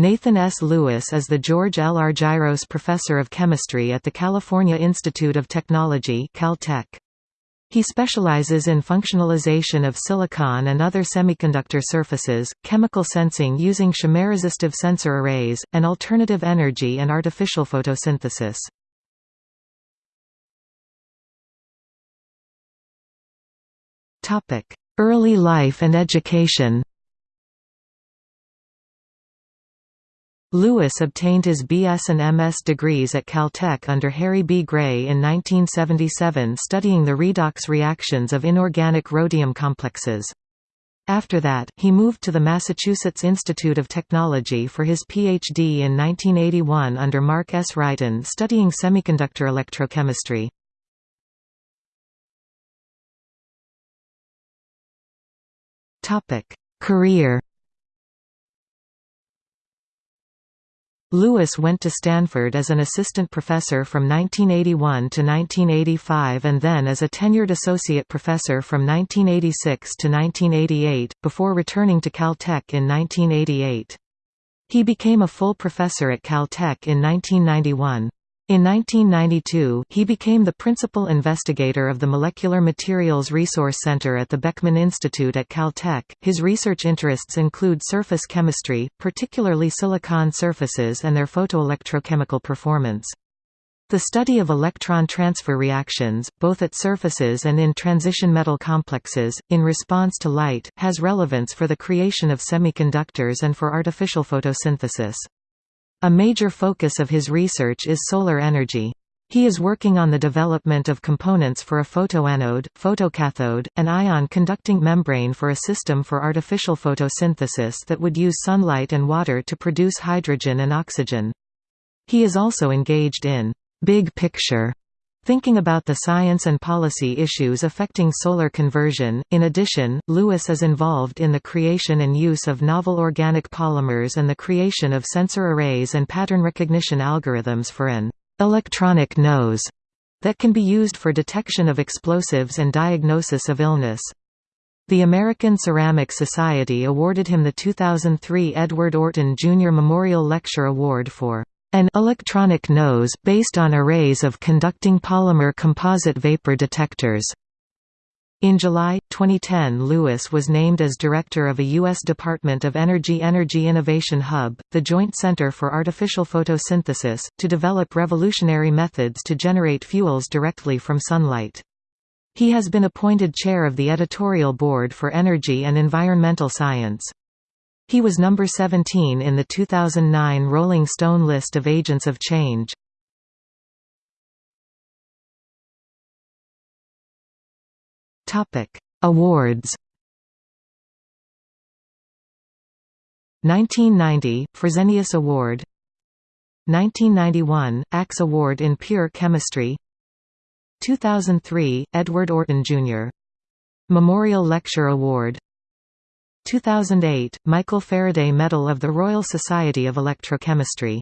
Nathan S. Lewis is the George L. Argyros Professor of Chemistry at the California Institute of Technology Caltech. He specializes in functionalization of silicon and other semiconductor surfaces, chemical sensing using chemiresistive sensor arrays, and alternative energy and artificial photosynthesis. Early life and education Lewis obtained his BS and MS degrees at Caltech under Harry B. Gray in 1977 studying the redox reactions of inorganic rhodium complexes. After that, he moved to the Massachusetts Institute of Technology for his Ph.D. in 1981 under Mark S. Wrighton studying semiconductor electrochemistry. Career Lewis went to Stanford as an assistant professor from 1981 to 1985 and then as a tenured associate professor from 1986 to 1988, before returning to Caltech in 1988. He became a full professor at Caltech in 1991. In 1992, he became the principal investigator of the Molecular Materials Resource Center at the Beckman Institute at Caltech. His research interests include surface chemistry, particularly silicon surfaces and their photoelectrochemical performance. The study of electron transfer reactions, both at surfaces and in transition metal complexes, in response to light, has relevance for the creation of semiconductors and for artificial photosynthesis. A major focus of his research is solar energy. He is working on the development of components for a photoanode, photocathode, and ion-conducting membrane for a system for artificial photosynthesis that would use sunlight and water to produce hydrogen and oxygen. He is also engaged in «big picture» Thinking about the science and policy issues affecting solar conversion, in addition, Lewis is involved in the creation and use of novel organic polymers and the creation of sensor arrays and pattern recognition algorithms for an electronic nose that can be used for detection of explosives and diagnosis of illness. The American Ceramic Society awarded him the 2003 Edward Orton Jr. Memorial Lecture Award for an electronic nose based on arrays of conducting polymer composite vapor detectors. In July, 2010 Lewis was named as director of a U.S. Department of Energy Energy Innovation Hub, the Joint Center for Artificial Photosynthesis, to develop revolutionary methods to generate fuels directly from sunlight. He has been appointed chair of the editorial board for energy and environmental science. He was number 17 in the 2009 Rolling Stone list of agents of change. Topic: Awards. 1990 Fresenius Award 1991 ACS Award in Pure Chemistry 2003 Edward Orton Jr. Memorial Lecture Award 2008, Michael Faraday Medal of the Royal Society of Electrochemistry